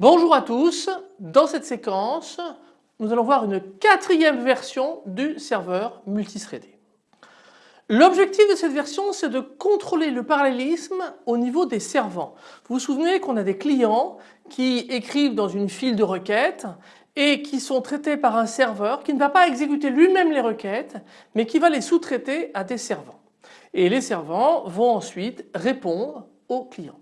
Bonjour à tous, dans cette séquence nous allons voir une quatrième version du serveur multithreadé. L'objectif de cette version c'est de contrôler le parallélisme au niveau des servants. Vous vous souvenez qu'on a des clients qui écrivent dans une file de requêtes et qui sont traités par un serveur qui ne va pas exécuter lui-même les requêtes mais qui va les sous-traiter à des servants. Et les servants vont ensuite répondre aux clients.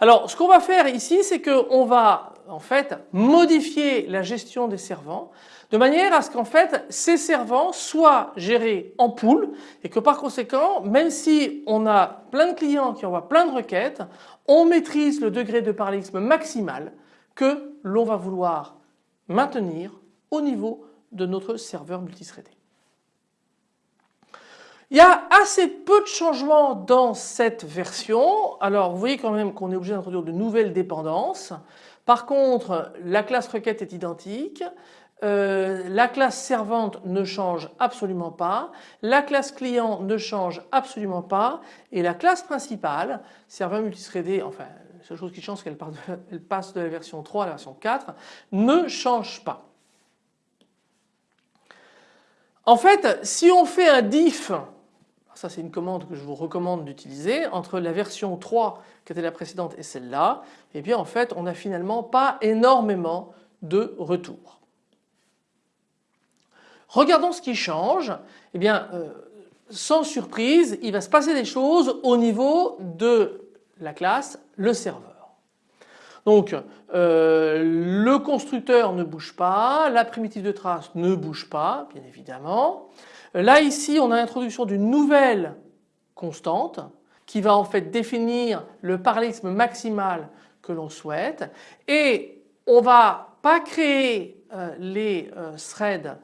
Alors ce qu'on va faire ici c'est qu'on va en fait modifier la gestion des servants de manière à ce qu'en fait ces servants soient gérés en pool et que par conséquent même si on a plein de clients qui envoient plein de requêtes on maîtrise le degré de parallélisme maximal que l'on va vouloir maintenir au niveau de notre serveur multithreadé. Il y a assez peu de changements dans cette version. Alors vous voyez quand même qu'on est obligé d'introduire de nouvelles dépendances. Par contre la classe requête est identique. Euh, la classe servante ne change absolument pas, la classe client ne change absolument pas et la classe principale, serveur multithreadé, enfin la seule chose qui change c'est qu'elle passe de la version 3 à la version 4, ne change pas. En fait si on fait un diff ça c'est une commande que je vous recommande d'utiliser entre la version 3 qui était la précédente et celle-là, et bien en fait on n'a finalement pas énormément de retours. Regardons ce qui change. Eh bien euh, sans surprise il va se passer des choses au niveau de la classe le serveur. Donc euh, constructeur ne bouge pas, la primitive de trace ne bouge pas bien évidemment. Là ici on a l'introduction d'une nouvelle constante qui va en fait définir le parallélisme maximal que l'on souhaite et on va pas créer euh, les euh, threads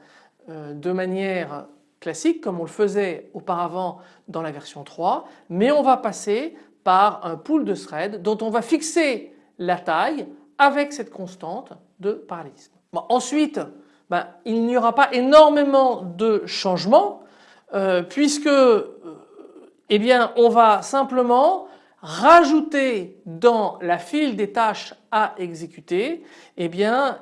euh, de manière classique comme on le faisait auparavant dans la version 3 mais on va passer par un pool de threads dont on va fixer la taille avec cette constante de parallélisme. ensuite ben, il n'y aura pas énormément de changements euh, puisque euh, eh on va simplement rajouter dans la file des tâches à exécuter eh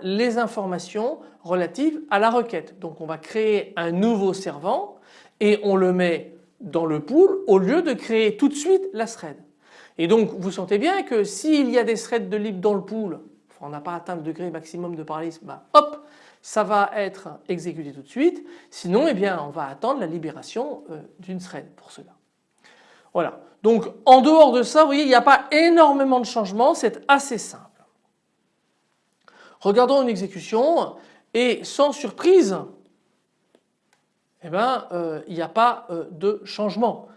les informations relatives à la requête. Donc on va créer un nouveau servant et on le met dans le pool au lieu de créer tout de suite la thread. Et donc vous sentez bien que s'il y a des threads de libre dans le pool, on n'a pas atteint le degré maximum de parallélisme, bah, hop ça va être exécuté tout de suite. Sinon, eh bien, on va attendre la libération euh, d'une thread pour cela. Voilà. Donc, en dehors de ça, vous voyez, il n'y a pas énormément de changements, c'est assez simple. Regardons une exécution et sans surprise, eh ben, euh, il n'y a pas euh, de changement.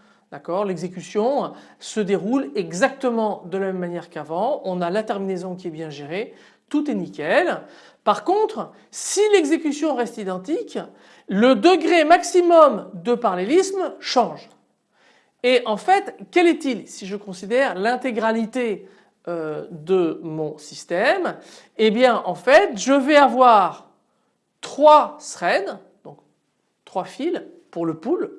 L'exécution se déroule exactement de la même manière qu'avant. On a la terminaison qui est bien gérée. Tout est nickel. Par contre, si l'exécution reste identique, le degré maximum de parallélisme change. Et en fait, quel est-il si je considère l'intégralité euh, de mon système? Eh bien en fait, je vais avoir trois threads, donc trois fils pour le pool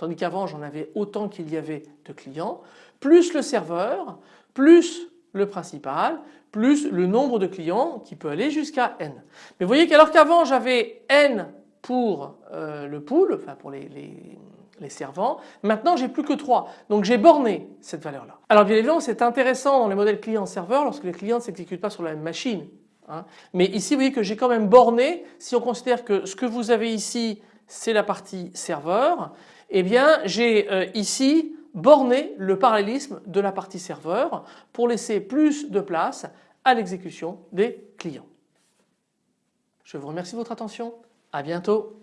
tandis qu'avant j'en avais autant qu'il y avait de clients, plus le serveur, plus le principal, plus le nombre de clients qui peut aller jusqu'à n. Mais vous voyez qu'alors qu'avant j'avais n pour euh, le pool, enfin pour les, servants, maintenant j'ai plus que 3. Donc j'ai borné cette valeur là. Alors bien évidemment c'est intéressant dans les modèles client-serveur lorsque les clients ne s'exécutent pas sur la même machine. Hein. Mais ici vous voyez que j'ai quand même borné si on considère que ce que vous avez ici c'est la partie serveur eh bien j'ai euh, ici borné le parallélisme de la partie serveur pour laisser plus de place à l'exécution des clients. Je vous remercie de votre attention, à bientôt.